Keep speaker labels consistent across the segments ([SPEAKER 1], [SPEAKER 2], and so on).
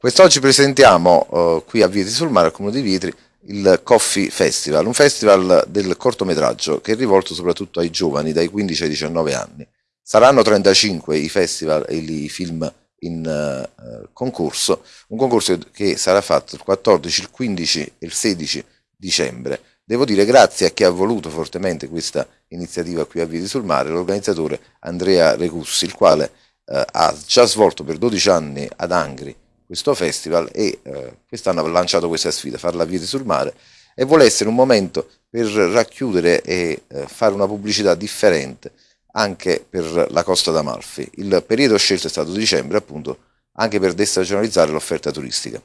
[SPEAKER 1] Quest'oggi presentiamo uh, qui a Vietri sul Mare, al Comune di Vietri, il Coffee Festival, un festival del cortometraggio che è rivolto soprattutto ai giovani dai 15 ai 19 anni. Saranno 35 i festival e i film in uh, concorso, un concorso che sarà fatto il 14, il 15 e il 16 dicembre. Devo dire grazie a chi ha voluto fortemente questa iniziativa qui a Vietri sul Mare, l'organizzatore Andrea Recussi, il quale uh, ha già svolto per 12 anni ad Angri questo festival e eh, quest'anno ha lanciato questa sfida, farla a Vieti sul Mare e vuole essere un momento per racchiudere e eh, fare una pubblicità differente anche per la Costa d'Amalfi. Il periodo scelto è stato dicembre appunto anche per destagionalizzare l'offerta turistica.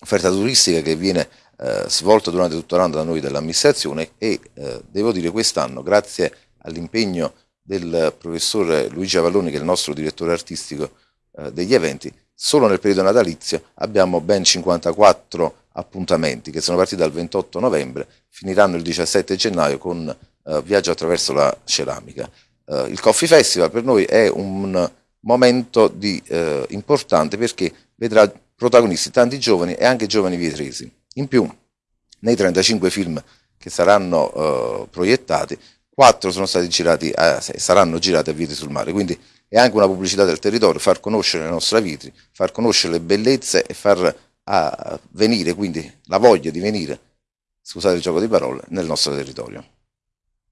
[SPEAKER 1] Offerta turistica che viene eh, svolta durante tutto l'anno da noi dell'amministrazione e eh, devo dire quest'anno grazie all'impegno del professor Luigi Avalloni che è il nostro direttore artistico eh, degli eventi Solo nel periodo natalizio abbiamo ben 54 appuntamenti che sono partiti dal 28 novembre, finiranno il 17 gennaio con eh, Viaggio attraverso la ceramica. Eh, il Coffee Festival per noi è un momento di, eh, importante perché vedrà protagonisti tanti giovani e anche giovani vietresi. In più, nei 35 film che saranno eh, proiettati, 4 sono stati girati saranno girati a Vietri sul Mare, quindi è anche una pubblicità del territorio, far conoscere la nostra Vitri, far conoscere le bellezze e far ah, venire quindi la voglia di venire, scusate il gioco di parole, nel nostro territorio.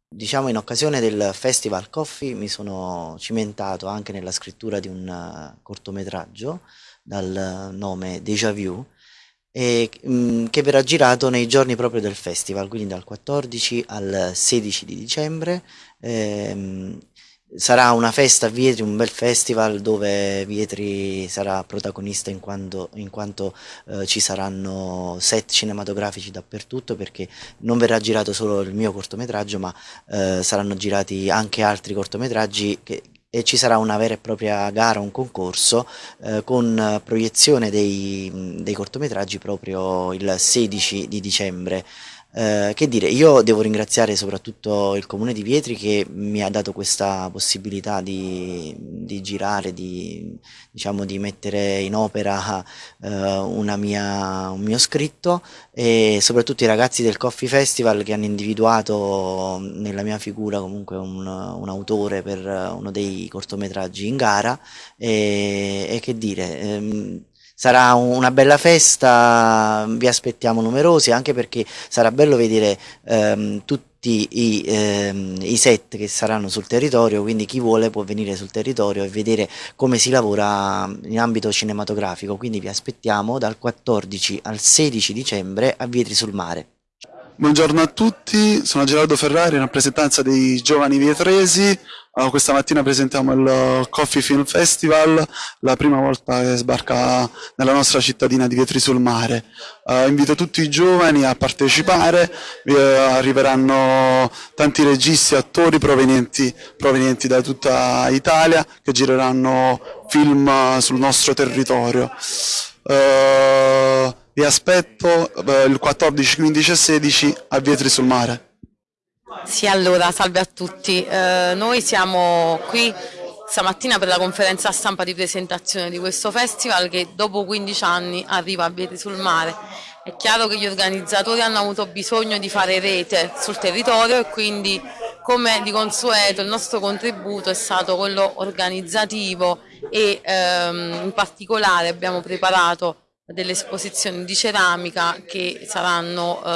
[SPEAKER 2] Diciamo in occasione del Festival Coffee mi sono cimentato anche nella scrittura di un eh, cortometraggio dal nome Deja Vu e, mm, che verrà girato nei giorni proprio del festival, quindi dal 14 al 16 di dicembre. Ehm, sarà una festa a Vietri, un bel festival dove Vietri sarà protagonista in quanto, in quanto eh, ci saranno set cinematografici dappertutto perché non verrà girato solo il mio cortometraggio ma eh, saranno girati anche altri cortometraggi che, e ci sarà una vera e propria gara, un concorso eh, con proiezione dei, dei cortometraggi proprio il 16 di dicembre. Eh, che dire, io devo ringraziare soprattutto il comune di Vietri che mi ha dato questa possibilità di, di girare, di, diciamo, di, mettere in opera eh, mia, un mio scritto e soprattutto i ragazzi del Coffee Festival che hanno individuato nella mia figura comunque un, un autore per uno dei cortometraggi in gara e, e che dire, ehm, Sarà una bella festa, vi aspettiamo numerosi anche perché sarà bello vedere ehm, tutti i, ehm, i, set che saranno sul territorio, quindi chi vuole può venire sul territorio e vedere come si lavora in ambito cinematografico, quindi vi aspettiamo dal 14 al 16 dicembre a Vietri sul Mare.
[SPEAKER 3] Buongiorno a tutti, sono Gerardo Ferrari in rappresentanza dei giovani vietresi. Uh, questa mattina presentiamo il Coffee Film Festival, la prima volta che sbarca nella nostra cittadina di Vietri sul Mare. Uh, invito tutti i giovani a partecipare, uh, arriveranno tanti registi e attori provenienti, provenienti, da tutta Italia che gireranno film sul nostro territorio. Vi aspetto eh, il 14, 15 e 16 a Vietri sul Mare.
[SPEAKER 4] Sì, allora, salve a tutti. Eh, noi siamo qui stamattina per la conferenza stampa di presentazione di questo festival che dopo 15 anni arriva a Vietri sul Mare. È chiaro che gli organizzatori hanno avuto bisogno di fare rete sul territorio e quindi come di consueto il nostro contributo è stato quello organizzativo e ehm, in particolare abbiamo preparato delle esposizioni di ceramica che saranno eh,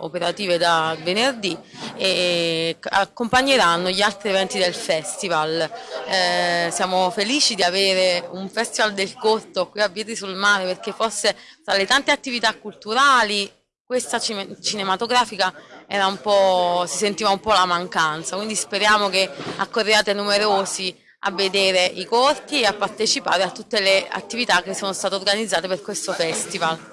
[SPEAKER 4] operative da venerdì e accompagneranno gli altri eventi del festival. Eh, siamo felici di avere un festival del corto qui a Vietri sul Mare perché forse tra le tante attività culturali questa cinematografica si sentiva un po' la mancanza, quindi speriamo che accorriate numerosi a vedere i corti e a partecipare a tutte le attività che sono state organizzate per questo festival.